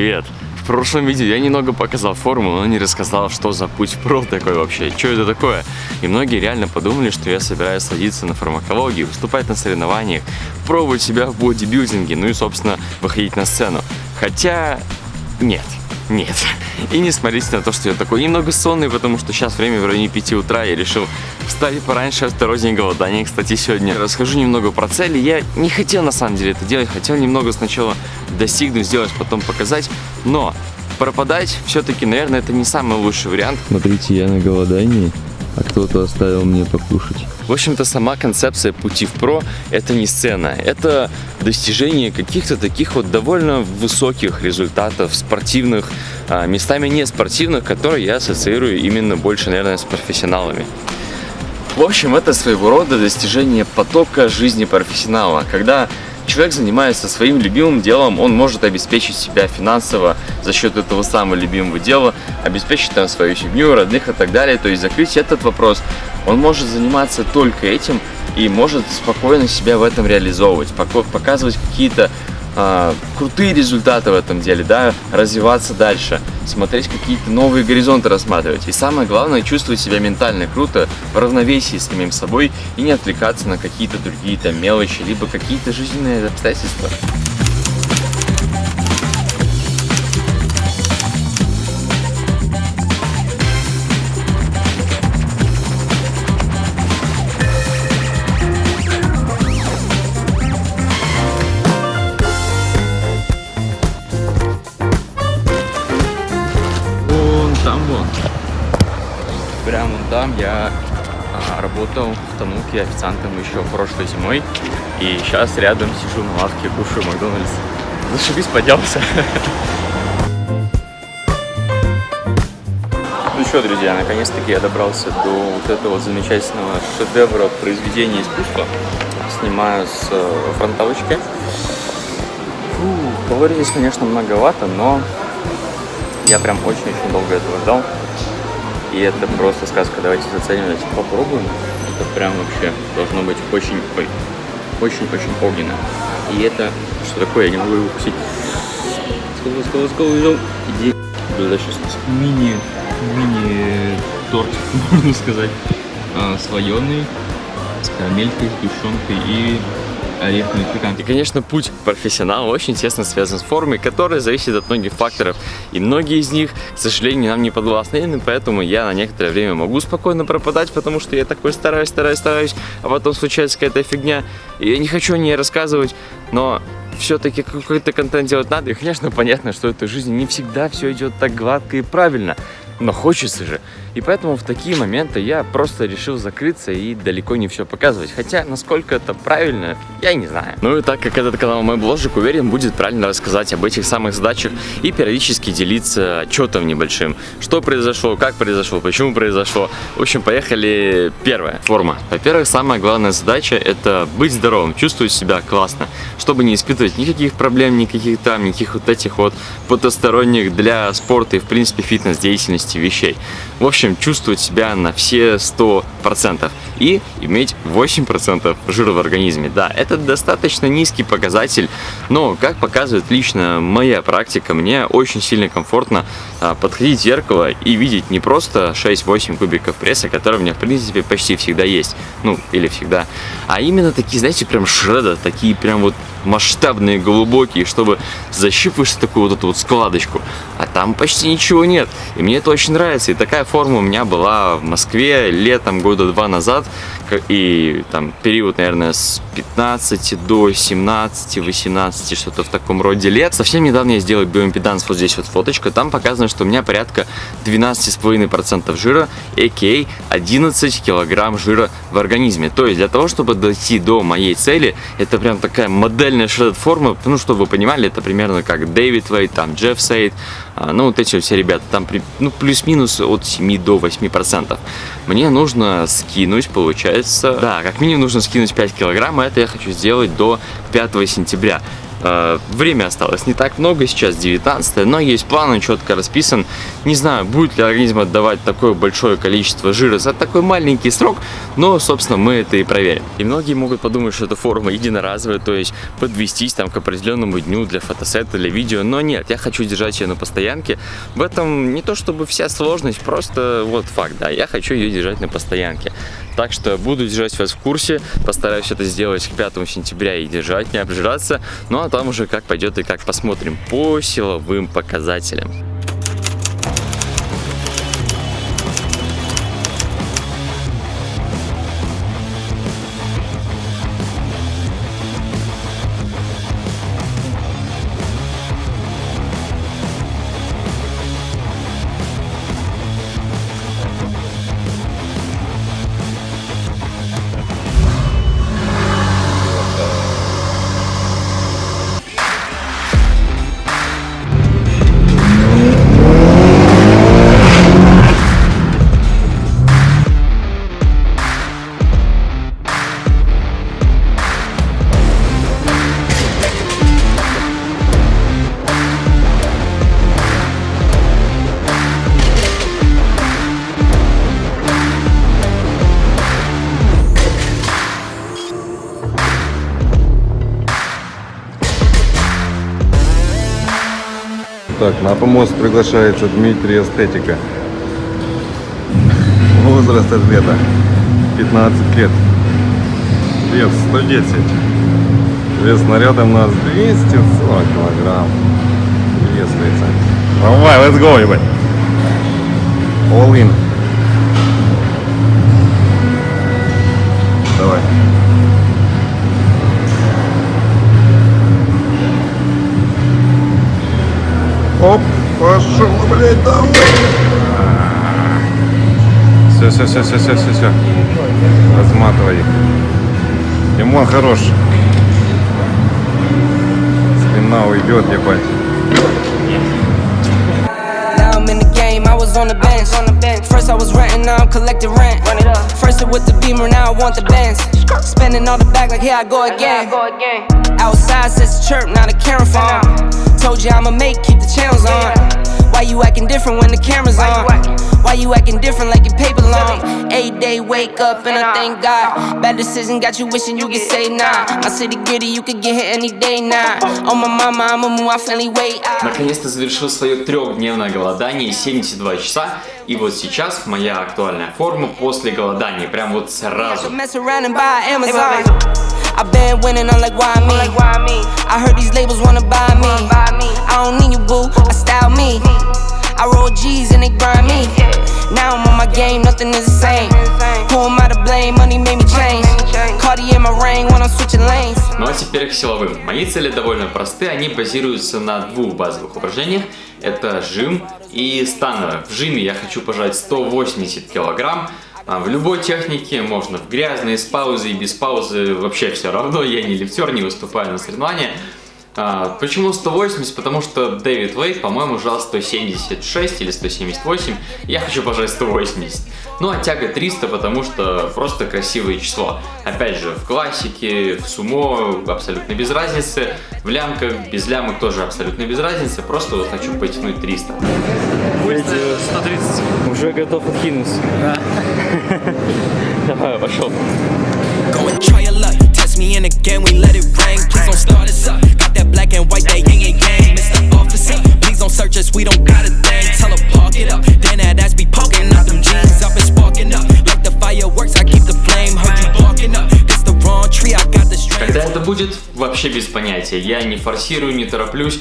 привет! В прошлом видео я немного показал форму, но не рассказал, что за путь про такой вообще, что это такое. И многие реально подумали, что я собираюсь садиться на фармакологию, выступать на соревнованиях, пробовать себя в бодибилдинге, ну и, собственно, выходить на сцену. Хотя, нет. Нет. И не смотрите на то, что я такой немного сонный, потому что сейчас время в районе 5 утра. Я решил встать пораньше, второй день голодания. Кстати, сегодня расскажу немного про цели. Я не хотел на самом деле это делать. Хотел немного сначала достигнуть, сделать, потом показать. Но пропадать все-таки, наверное, это не самый лучший вариант. Смотрите, я на голодании а кто-то оставил мне покушать. В общем-то, сама концепция пути в про – это не сцена, это достижение каких-то таких вот довольно высоких результатов, спортивных, а, местами не спортивных, которые я ассоциирую именно больше, наверное, с профессионалами. В общем, это своего рода достижение потока жизни профессионала, когда человек занимается своим любимым делом, он может обеспечить себя финансово за счет этого самого любимого дела, обеспечить там свою семью, родных и так далее. То есть закрыть этот вопрос. Он может заниматься только этим и может спокойно себя в этом реализовывать, показывать какие-то а, крутые результаты в этом деле, да, развиваться дальше, смотреть какие-то новые горизонты рассматривать. И самое главное, чувствовать себя ментально круто, в равновесии с самим собой и не отвлекаться на какие-то другие там мелочи, либо какие-то жизненные обстоятельства. Там я а, работал в Тануке официантом еще прошлой зимой. И сейчас рядом сижу на лавке, кушаю Макдональдс. Зашибись, поделся. Ну что, друзья, наконец-таки я добрался до вот этого замечательного шедевра произведения искусства. Снимаю с э, фронтовочки. Фу, калорий здесь, конечно, многовато, но я прям очень-очень долго этого ждал. И это просто сказка. Давайте заценим, давайте попробуем. Это прям вообще должно быть очень, очень-очень огненно. И это, что такое, я не могу его укусить. Скол, скол, скол, взял. Иди. Да, сейчас мини, мини торт, можно сказать, а, слоеный, с карамелькой, сгущенкой и орехами пикант. И, конечно, путь профессионала очень тесно связан с формой, которая зависит от многих факторов. И многие из них, к сожалению, нам не подвластны, и поэтому я на некоторое время могу спокойно пропадать, потому что я такой стараюсь, стараюсь, стараюсь, а потом случается какая-то фигня. И я не хочу о ней рассказывать, но все-таки какой-то контент делать надо. И, конечно, понятно, что в этой жизни не всегда все идет так гладко и правильно но хочется же. И поэтому в такие моменты я просто решил закрыться и далеко не все показывать. Хотя, насколько это правильно, я не знаю. Ну и так как этот канал мой бложик, уверен, будет правильно рассказать об этих самых задачах и периодически делиться отчетом небольшим. Что произошло, как произошло, почему произошло. В общем, поехали. Первая форма. Во-первых, самая главная задача это быть здоровым, чувствовать себя классно, чтобы не испытывать никаких проблем, никаких там, никаких вот этих вот потусторонних для спорта и в принципе фитнес-деятельности 50 вещей. В общем, чувствовать себя на все 100% и иметь 8% жира в организме. Да, это достаточно низкий показатель, но, как показывает лично моя практика, мне очень сильно комфортно а, подходить в зеркало и видеть не просто 6-8 кубиков пресса, которые у меня, в принципе, почти всегда есть, ну, или всегда, а именно такие, знаете, прям шреда, такие прям вот масштабные, глубокие, чтобы защипываешь такую вот эту вот складочку, а там почти ничего нет. И мне это очень нравится. И такая форма у меня была в Москве летом года два назад. И там период, наверное, с 15 до 17, 18, что-то в таком роде лет. Совсем недавно я сделал биоимпеданс, вот здесь вот фоточка. Там показано, что у меня порядка 12,5% жира, а.к.а. 11 килограмм жира в организме. То есть для того, чтобы дойти до моей цели, это прям такая модельная шред-форма. Ну, чтобы вы понимали, это примерно как Дэвид Вейт, там Джефф Сейд, а, ну, вот эти все ребята, там ну, плюс-минус от 7 до 8%. Мне нужно скинуть, получается, да, как минимум нужно скинуть 5 килограмм, а это я хочу сделать до 5 сентября. Э, время осталось не так много, сейчас 19 но есть план, он четко расписан. Не знаю, будет ли организм отдавать такое большое количество жира за такой маленький срок, но, собственно, мы это и проверим. И многие могут подумать, что эта форма единоразовая, то есть подвестись там к определенному дню для фотосета, для видео, но нет, я хочу держать ее на постоянке. В этом не то чтобы вся сложность, просто вот факт, да, я хочу ее держать на постоянке. Так что буду держать вас в курсе, постараюсь это сделать к 5 сентября и держать, не обжираться, ну а там уже как пойдет и как посмотрим по силовым показателям. Так, на помост приглашается Дмитрий Эстетика. Возраст атлета 15 лет. Вес 110. Вес снаряда у нас 240 килограмм. Приветствуется. Давай, let's go, ебать. All in. Давай. Оп, пошел, блядь, давай. Все, все, все, все, все, все, все. Разматывай их. Лимон хорош. Спина уйдет, ебать. Now I'm in the game, I was on the bench. First I was renting, now I'm collecting rent. First it with the beamer, now I want the Benz. Spending all the back like here I go again. Outside says chirp, now the camera phone. Told you I'ma make, keep the channels on. Why you acting different when the camera's on? Why you acting different like your paper long? Eight day wake up and I thank God. Bad decision got you wishing you could say nah. My city gritty, you could get hit any day now. Nah. On my mama, I'ma move my family weight. Наконец-то завершил свое трехдневное голодание 72 часа. И вот сейчас моя актуальная форма после голодания. Прям вот сразу. I've been winning, I'm like, why me? I heard these labels wanna buy me. I don't need you, boo, I style me. I roll G's and they grind me. Now I'm on my game, nothing is the same. Who am I to blame? Money made me change. Cardi in my ring when I'm switching lanes. Ну а теперь к силовым. Мои цели довольно просты, они базируются на двух базовых упражнениях. Это жим и становое. В жиме я хочу пожать 180 килограмм. А в любой технике можно в грязной, с паузой, без паузы, вообще все равно, я не лифтер, не выступаю на соревнования. А, почему 180? Потому что Дэвид Вейт, по-моему, жал 176 или 178. Я хочу пожать 180. Ну а тяга 300, потому что просто красивое число. Опять же, в классике, в сумо абсолютно без разницы. В лямках, без лямок тоже абсолютно без разницы. Просто вот хочу потянуть 300. Вылетел 130. Уже готов откинуться. Да. Давай, пошел. me in again, we let it rain. Please don't start us up. Got that black and white, that yin and yang. Mr. Officer, please don't search us, we don't got a thing. Tell her park it up. Then that ass be poking out them jeans. I've been sparking up. Like the fireworks, I keep the flame. Heard you barking up. This the wrong tree, I got the strength. Когда это будет, вообще без понятия. Я не форсирую, не тороплюсь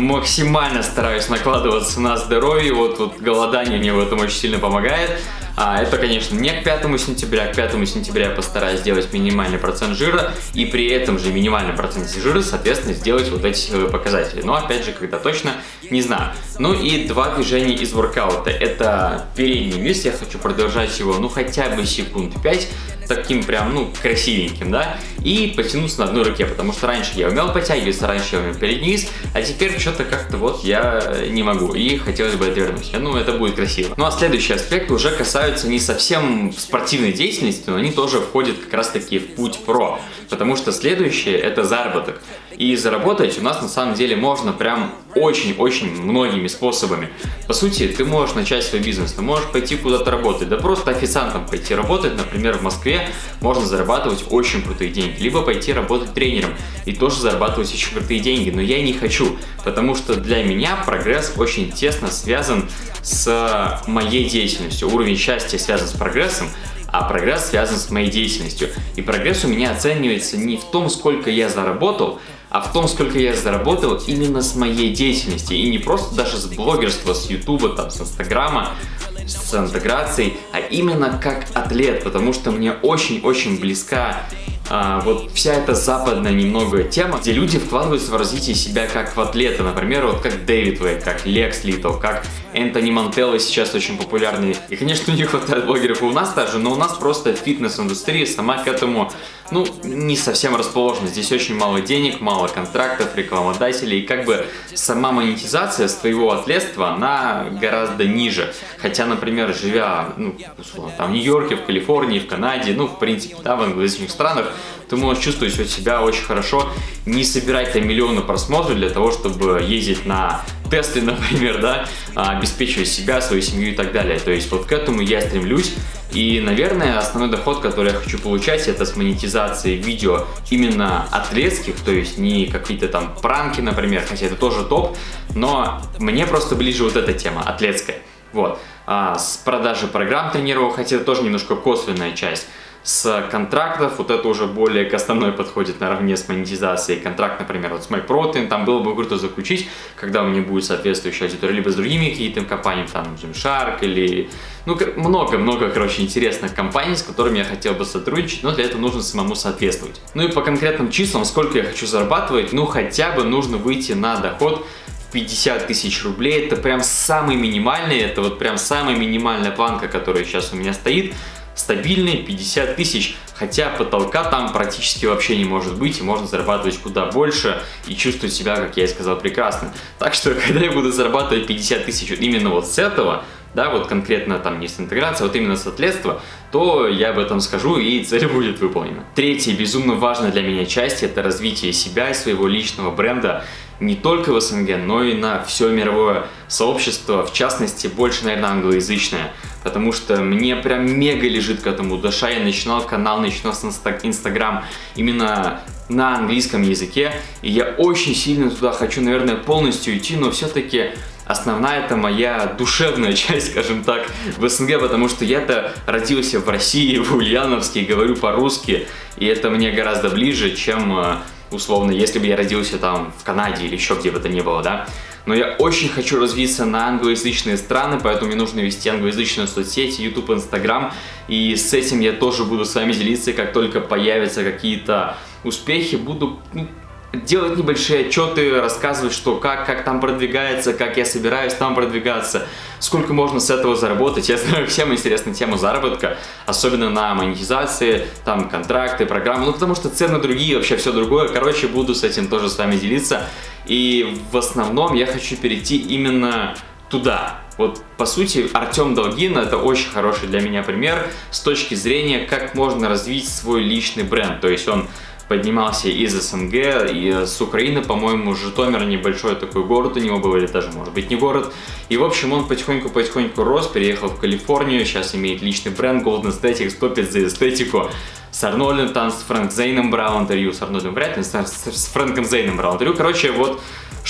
максимально стараюсь накладываться на здоровье, вот, вот голодание мне в этом очень сильно помогает. А, это, конечно, не к 5 сентября, к 5 сентября я постараюсь сделать минимальный процент жира и при этом же минимальном проценте жира, соответственно, сделать вот эти э, показатели. Но, опять же, когда точно, не знаю. Ну и два движения из воркаута. Это передний вес, я хочу продолжать его, ну, хотя бы секунд 5, таким прям, ну, красивеньким, да, и потянуться на одной руке, потому что раньше я умел подтягиваться, раньше я умел перед низ, а теперь что-то как-то вот я не могу, и хотелось бы это вернуть. Ну, это будет красиво. Ну, а следующий аспект уже касаются не совсем спортивной деятельности, но они тоже входят как раз-таки в путь про, потому что следующее это заработок. И заработать у нас на самом деле можно прям очень-очень многими способами. По сути, ты можешь начать свой бизнес, ты можешь пойти куда-то работать, да просто официантом пойти работать, например, в Москве можно зарабатывать очень крутые деньги, либо пойти работать тренером и тоже зарабатывать очень крутые деньги, но я не хочу, потому что для меня прогресс очень тесно связан с моей деятельностью, уровень счастья связан с прогрессом, а прогресс связан с моей деятельностью. И прогресс у меня оценивается не в том, сколько я заработал, а в том, сколько я заработал именно с моей деятельности. И не просто даже с блогерства, с ютуба, там, с инстаграма, с интеграцией, а именно как атлет, потому что мне очень-очень близка а, вот вся эта западная немного тема, где люди вкладываются в развитие себя как в атлета, например, вот как Дэвид Вей, как Лекс Литл, как Энтони Мантелло сейчас очень популярный. И, конечно, не хватает блогеров у нас даже, но у нас просто фитнес-индустрия сама к этому, ну, не совсем расположена. Здесь очень мало денег, мало контрактов, рекламодателей, и как бы сама монетизация с твоего атлетства, она гораздо ниже. Хотя, например, живя, ну, условно, там в Нью-Йорке, в Калифорнии, в Канаде, ну, в принципе, да, в англоязычных странах, ты можешь чувствовать себя очень хорошо, не собирать там миллионы просмотров для того, чтобы ездить на тесты, например, да, обеспечивать себя, свою семью и так далее. То есть вот к этому я стремлюсь. И, наверное, основной доход, который я хочу получать, это с монетизацией видео именно атлетских, то есть не какие-то там пранки, например, хотя это тоже топ, но мне просто ближе вот эта тема, атлетская. Вот. А с продажи программ тренировок, хотя это тоже немножко косвенная часть с контрактов, вот это уже более к основной подходит наравне с монетизацией. Контракт, например, вот с MyProtein, там было бы круто заключить, когда у меня будет соответствующая аудитория, либо с другими какими-то компаниями, там, Gymshark или... Ну, много-много, короче, интересных компаний, с которыми я хотел бы сотрудничать, но для этого нужно самому соответствовать. Ну и по конкретным числам, сколько я хочу зарабатывать, ну, хотя бы нужно выйти на доход 50 тысяч рублей, это прям самый минимальный, это вот прям самая минимальная планка, которая сейчас у меня стоит, стабильные 50 тысяч, хотя потолка там практически вообще не может быть, и можно зарабатывать куда больше и чувствовать себя, как я и сказал, прекрасно. Так что, когда я буду зарабатывать 50 тысяч именно вот с этого, да, вот конкретно там не с интеграцией, а вот именно с атлетства, то я об этом скажу и цель будет выполнена. Третья безумно важная для меня часть – это развитие себя и своего личного бренда не только в СНГ, но и на все мировое сообщество, в частности, больше, наверное, англоязычное, потому что мне прям мега лежит к этому душа, я начинал канал, начинал с Инстаграм именно на английском языке, и я очень сильно туда хочу, наверное, полностью идти, но все-таки основная это моя душевная часть, скажем так, в СНГ, потому что я-то родился в России, в Ульяновске, говорю по-русски, и это мне гораздо ближе, чем э, условно, если бы я родился там в Канаде или еще где бы то ни было, да. Но я очень хочу развиться на англоязычные страны, поэтому мне нужно вести англоязычные соцсети, YouTube, Instagram. И с этим я тоже буду с вами делиться, как только появятся какие-то успехи, буду ну, делать небольшие отчеты, рассказывать, что как, как там продвигается, как я собираюсь там продвигаться, сколько можно с этого заработать. Я знаю, всем интересна тема заработка, особенно на монетизации, там контракты, программы, ну потому что цены другие, вообще все другое. Короче, буду с этим тоже с вами делиться. И в основном я хочу перейти именно туда. Вот, по сути, Артем Долгин это очень хороший для меня пример с точки зрения, как можно развить свой личный бренд. То есть он поднимался из СНГ, и с Украины, по-моему, Житомир небольшой такой город у него был, или даже, может быть, не город. И, в общем, он потихоньку-потихоньку рос, переехал в Калифорнию, сейчас имеет личный бренд Golden Aesthetics, топит за эстетику. С Арнольдом, там с Фрэнк Зейном брал интервью, с Арнольдом вряд ли, с, с Фрэнком Зейном брал интервью. Короче, вот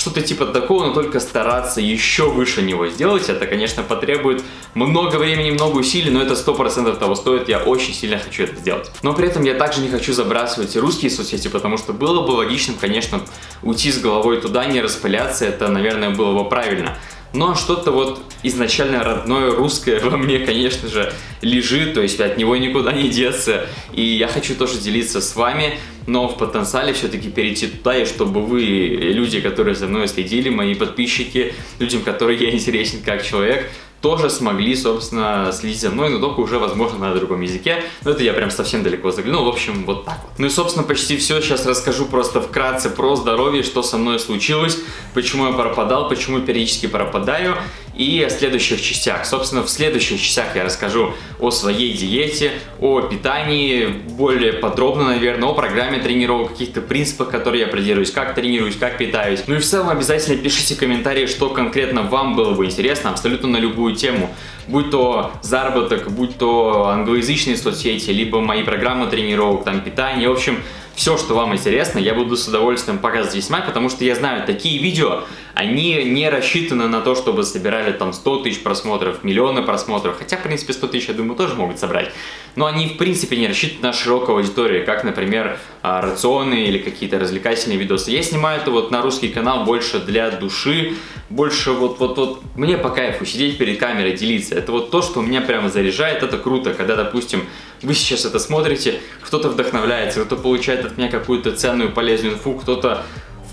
что-то типа такого, но только стараться еще выше него сделать. Это, конечно, потребует много времени, много усилий, но это 100% того стоит. Я очень сильно хочу это сделать. Но при этом я также не хочу забрасывать русские соцсети, потому что было бы логичным, конечно, уйти с головой туда, не распыляться. Это, наверное, было бы правильно. Но что-то вот изначально родное русское во мне, конечно же, лежит, то есть от него никуда не деться. И я хочу тоже делиться с вами, но в потенциале все-таки перейти туда, и чтобы вы, люди, которые за мной следили, мои подписчики, людям, которые я интересен как человек, тоже смогли, собственно, следить за мной, но только уже, возможно, на другом языке. Но это я прям совсем далеко заглянул. В общем, вот так вот. Ну и, собственно, почти все. Сейчас расскажу просто вкратце про здоровье, что со мной случилось, почему я пропадал, почему периодически пропадаю и о следующих частях. Собственно, в следующих частях я расскажу о своей диете, о питании, более подробно, наверное, о программе тренировок, каких-то принципах, которые я придерживаюсь, как тренируюсь, как питаюсь. Ну и в целом обязательно пишите комментарии, что конкретно вам было бы интересно, абсолютно на любую тему. Будь то заработок, будь то англоязычные соцсети, либо мои программы тренировок, там питание, в общем, все, что вам интересно, я буду с удовольствием показывать снимать, потому что я знаю, такие видео, они не рассчитаны на то, чтобы собирали там 100 тысяч просмотров, миллионы просмотров, хотя, в принципе, 100 тысяч, я думаю, тоже могут собрать. Но они, в принципе, не рассчитаны на широкую аудиторию, как, например, а, рационы или какие-то развлекательные видосы. Я снимаю это вот на русский канал больше для души, больше вот, вот, вот, мне по кайфу сидеть перед камерой, делиться. Это вот то, что меня прямо заряжает, это круто, когда, допустим, вы сейчас это смотрите, кто-то вдохновляется, кто-то получает от меня какую-то ценную, полезную инфу, кто-то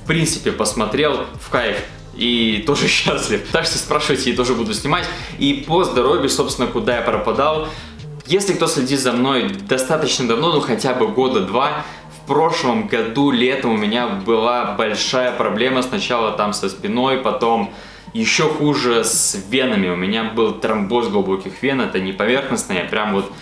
принципе посмотрел в кайф и тоже счастлив. Так что спрашивайте, я тоже буду снимать. И по здоровью, собственно, куда я пропадал. Если кто следит за мной достаточно давно, ну хотя бы года два, в прошлом году летом у меня была большая проблема. Сначала там со спиной, потом еще хуже с венами. У меня был тромбоз глубоких вен, это не поверхностные, а прям вот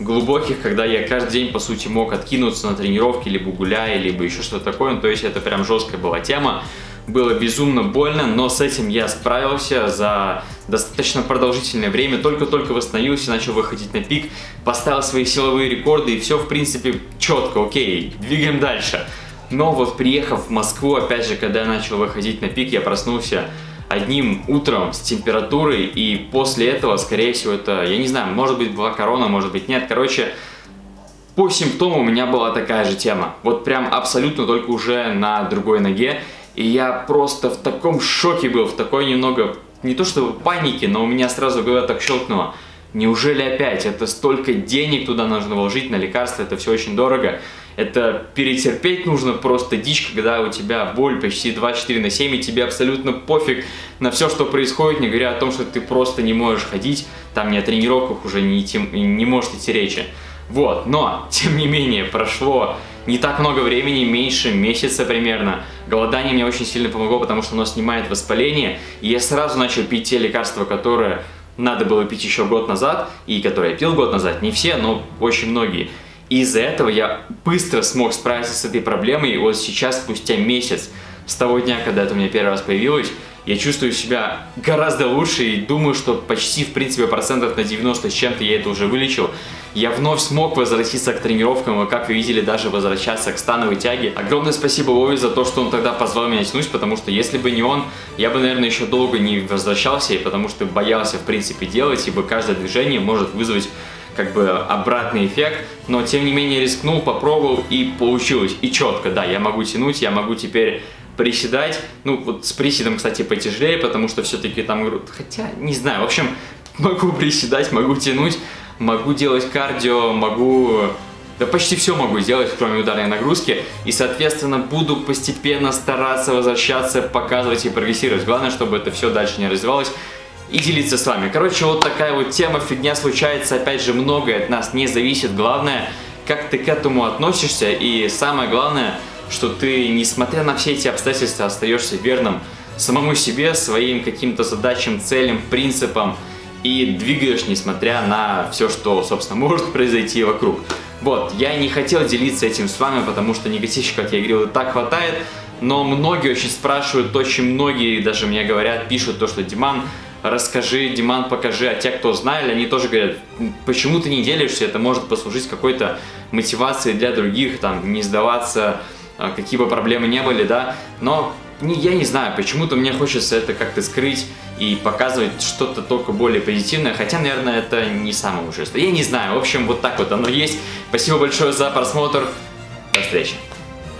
глубоких, когда я каждый день, по сути, мог откинуться на тренировки, либо гуляя, либо еще что-то такое. Ну, то есть это прям жесткая была тема. Было безумно больно, но с этим я справился за достаточно продолжительное время. Только-только восстановился, начал выходить на пик, поставил свои силовые рекорды и все, в принципе, четко, окей, двигаем дальше. Но вот приехав в Москву, опять же, когда я начал выходить на пик, я проснулся одним утром с температурой, и после этого, скорее всего, это, я не знаю, может быть была корона, может быть нет, короче, по симптомам у меня была такая же тема, вот прям абсолютно только уже на другой ноге, и я просто в таком шоке был, в такой немного, не то что панике, но у меня сразу голова так щелкнула, неужели опять, это столько денег туда нужно вложить на лекарства, это все очень дорого, это перетерпеть нужно просто дичь, когда у тебя боль почти 24 на 7, и тебе абсолютно пофиг на все, что происходит, не говоря о том, что ты просто не можешь ходить, там ни о тренировках уже не, идти, не может идти речи. Вот, но, тем не менее, прошло не так много времени, меньше месяца примерно. Голодание мне очень сильно помогло, потому что оно снимает воспаление, и я сразу начал пить те лекарства, которые надо было пить еще год назад, и которые я пил год назад, не все, но очень многие. Из-за этого я быстро смог справиться с этой проблемой, и вот сейчас, спустя месяц, с того дня, когда это у меня первый раз появилось, я чувствую себя гораздо лучше и думаю, что почти, в принципе, процентов на 90 с чем-то я это уже вылечил. Я вновь смог возвратиться к тренировкам, и, как вы видели, даже возвращаться к становой тяге. Огромное спасибо Вове за то, что он тогда позвал меня тянуть, потому что если бы не он, я бы, наверное, еще долго не возвращался, потому что боялся, в принципе, делать, ибо каждое движение может вызвать как бы обратный эффект, но тем не менее рискнул, попробовал и получилось. И четко, да, я могу тянуть, я могу теперь приседать. Ну, вот с приседом, кстати, потяжелее, потому что все-таки там, хотя, не знаю, в общем, могу приседать, могу тянуть, могу делать кардио, могу... Да почти все могу сделать, кроме ударной нагрузки. И, соответственно, буду постепенно стараться возвращаться, показывать и прогрессировать. Главное, чтобы это все дальше не развивалось и делиться с вами. Короче, вот такая вот тема, фигня случается, опять же, многое от нас не зависит. Главное, как ты к этому относишься, и самое главное, что ты, несмотря на все эти обстоятельства, остаешься верным самому себе, своим каким-то задачам, целям, принципам, и двигаешь, несмотря на все, что, собственно, может произойти вокруг. Вот, я не хотел делиться этим с вами, потому что негативщиков, как я говорил, и так хватает, но многие очень спрашивают, очень многие даже мне говорят, пишут то, что Диман, расскажи, Диман, покажи, а те, кто знали, они тоже говорят, почему ты не делишься, это может послужить какой-то мотивацией для других, там, не сдаваться, а, какие бы проблемы не были, да, но не, я не знаю, почему-то мне хочется это как-то скрыть и показывать что-то только более позитивное, хотя, наверное, это не самое ужасное. Я не знаю, в общем, вот так вот оно есть. Спасибо большое за просмотр, до встречи.